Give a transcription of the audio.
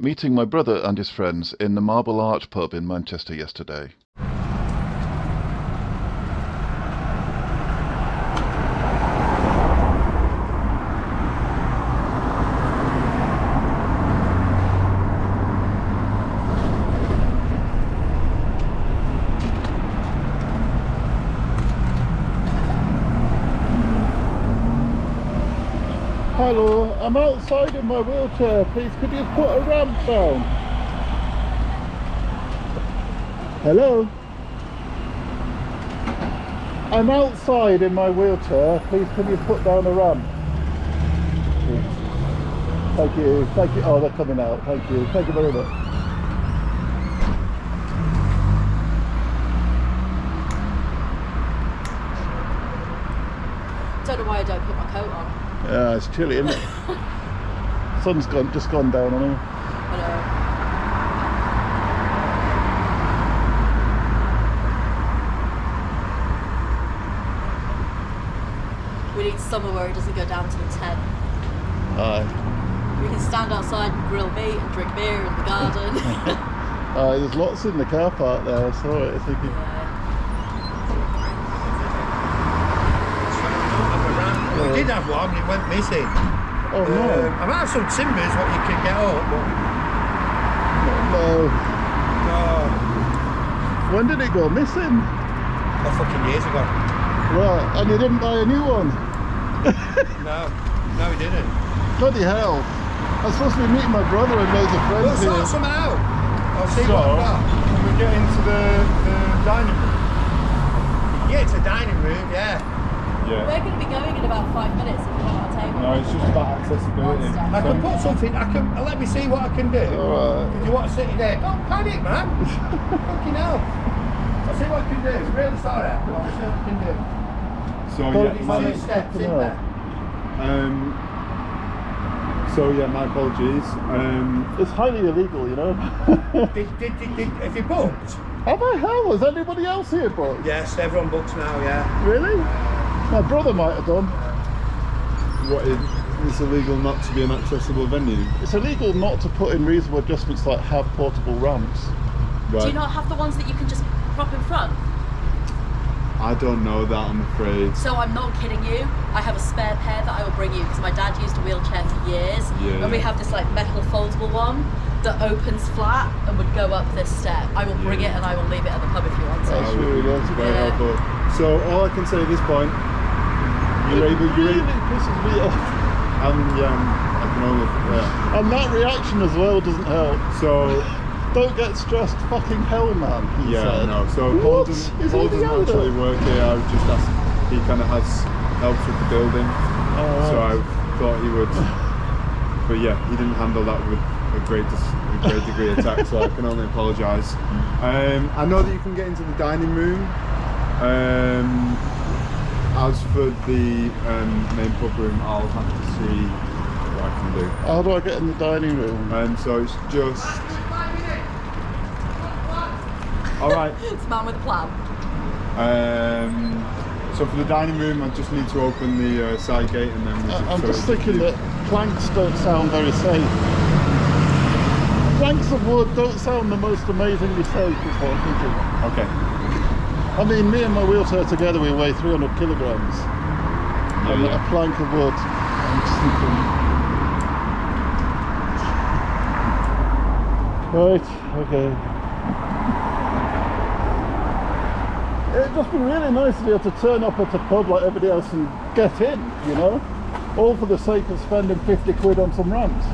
meeting my brother and his friends in the Marble Arch pub in Manchester yesterday. Hello, I'm outside in my wheelchair. Please, could you put a ramp down? Hello? I'm outside in my wheelchair. Please, can you put down a ramp? Thank you. Thank you. Oh, they're coming out. Thank you. Thank you very much. Don't know why I don't put my coat on. Yeah, it's chilly, isn't it? Sun's gone, just gone down on. Hello. We need somewhere where it doesn't go down to the 10. Aye. We can stand outside and grill meat and drink beer in the garden. Aye, there's lots in the car park there. I saw it. I think yeah. We did have one, it went missing. Oh no. Um, I might have some timbers what you can get up, but no. oh, When did it go missing? oh fucking years ago. Right, and you didn't buy a new one? No, no, we didn't. Bloody hell. I'm supposed to be meeting my brother and loads of We'll friends sort here. some out. I'll see So, what I've got. can we get into the, the dining room? Yeah, it's a dining room, yeah. Yeah. We're going to be going in about five minutes if we want our table. No, it's just about accessibility. Monster. I can put something, I can, let me see what I can do. Alright. If you want to sit in there, don't panic, man. Fucking hell. I'll see what I can do. Really sorry. I'll see what I can do. So Well, yeah, it's Two like- my, steps in there. um, so yeah, my apologies. Um, It's highly illegal, you know. Did, did, did, did, have you booked? Have I hell? Has anybody else here booked? Yes, everyone books now, yeah. Really? My brother might have done. what is it's illegal not to be an accessible venue, It's illegal not to put in reasonable adjustments like have portable ramps. right? Do you not have the ones that you can just prop in front? I don't know that. I'm afraid. So I'm not kidding you. I have a spare pair that I will bring you because my dad used a wheelchair for years, Yeah. and we have this like metal foldable one that opens flat and would go up this step. I will bring Yeah. it and I will leave it at the pub if you want That's it. That really be nice. very Yeah. helpful. So all I can say at this point, you're able, you're able, pisses me off. and um, I can only, yeah. And that reaction as well doesn't help. So Don't get stressed, fucking hell, man. Yeah, said. no. So What? Paul doesn't, Paul doesn't actually work here. I was just asked. He kind of has helps with the building, Oh, so I thought he would. But yeah, he didn't handle that with a great, a great degree of tact. so I can only apologise. Um, I know that you can get into the dining room. Um, as for the um, main pub room, I'll have to see what I can do. How do I get in the dining room? Um, so it's just. All right. It's man with a plan. Um, so for the dining room, I just need to open the uh, side gate and then. we I- should- I'm just thinking that planks don't sound very safe. Planks of wood don't sound the most amazingly safe, is what I'm thinking. Okay. I mean, me and my wheelchair together, we weigh 300 kilograms. and yeah. a plank of wood. Right, okay. It'd just be really nice to be able to turn up at a pub like everybody else and get in, you know? All for the sake of spending 50 quid on some ramps.